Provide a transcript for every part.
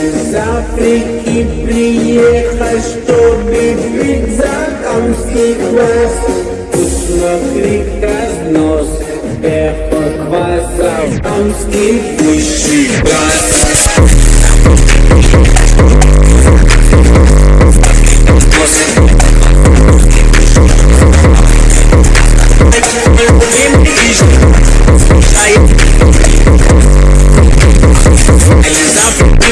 из Африки приехал, чтобы пить закамский квас. Посмотри, разнос, эхо кваса, камский высший газ. Я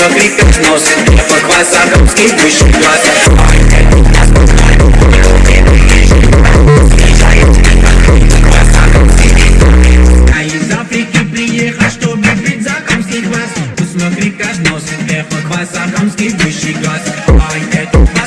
Смотри, как носит эхо кваса, камский высший класс А из Африки приехал, чтобы пить закамский квас. Посмотри, как носит эхо кваса, камский высший класс Ай,